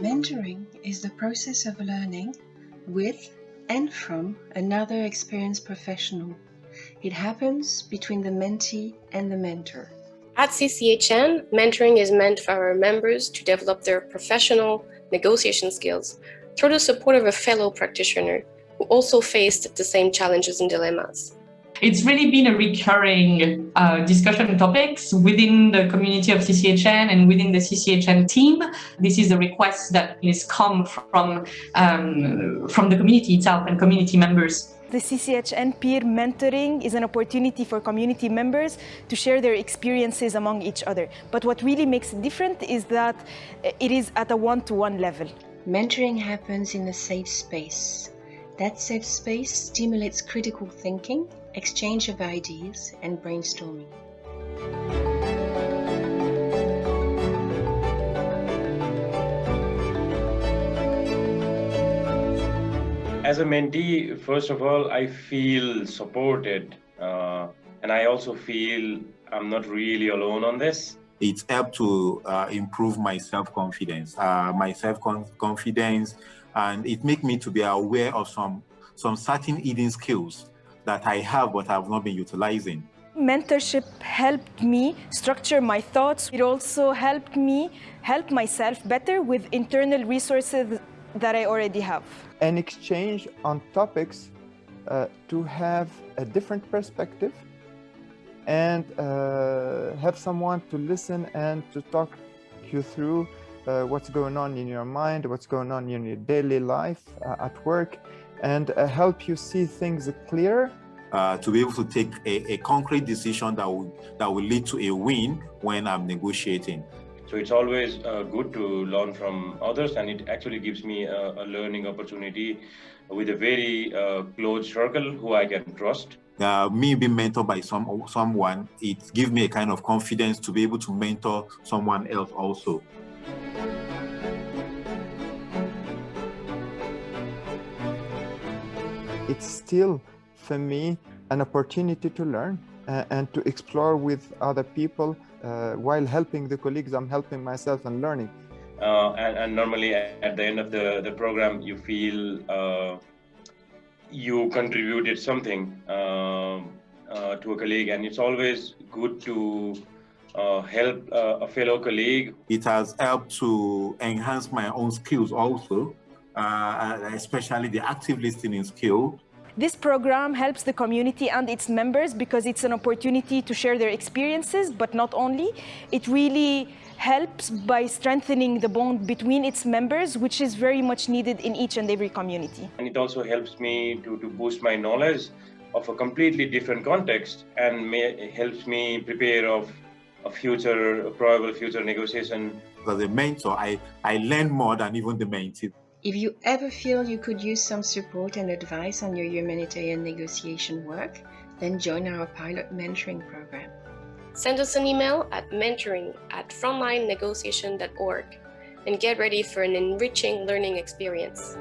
Mentoring is the process of learning with and from another experienced professional. It happens between the mentee and the mentor. At CCHN, mentoring is meant for our members to develop their professional negotiation skills through the support of a fellow practitioner who also faced the same challenges and dilemmas. It's really been a recurring uh, discussion topics within the community of CCHN and within the CCHN team. This is a request that has come from, um, from the community itself and community members. The CCHN peer mentoring is an opportunity for community members to share their experiences among each other. But what really makes it different is that it is at a one-to-one -one level. Mentoring happens in a safe space. That safe space stimulates critical thinking exchange of ideas, and brainstorming. As a mentee, first of all, I feel supported uh, and I also feel I'm not really alone on this. It's helped to uh, improve my self-confidence, uh, my self-confidence, and it makes me to be aware of some, some certain hidden skills that I have but I've not been utilizing. Mentorship helped me structure my thoughts. It also helped me help myself better with internal resources that I already have. An exchange on topics uh, to have a different perspective and uh, have someone to listen and to talk you through uh, what's going on in your mind, what's going on in your daily life uh, at work, and uh, help you see things clearer. Uh, to be able to take a, a, concrete decision that will, that will lead to a win when I'm negotiating. So it's always uh, good to learn from others and it actually gives me a, a learning opportunity with a very uh, close circle who I can trust. Uh, me being mentored by some someone, it gives me a kind of confidence to be able to mentor someone else also. It's still, for me, an opportunity to learn uh, and to explore with other people uh, while helping the colleagues. I'm helping myself and learning. Uh, and, and, normally at the end of the, the program, you feel uh, you contributed something um, uh, to a colleague. And it's always good to uh, help a fellow colleague. It has helped to enhance my own skills also Uh, uh, especially the active listening skill. This program helps the community and its members because it's an opportunity to share their experiences, but not only. It really helps by strengthening the bond between its members, which is very much needed in each and every community. And it also helps me to, to boost my knowledge of a completely different context and may, helps me prepare of a future, a probable future negotiation. As a mentor, I, I learn more than even the mentee. If you ever feel you could use some support and advice on your humanitarian negotiation work, then join our pilot mentoring program. Send us an email at mentoring at frontlinenegotiation.org and get ready for an enriching learning experience.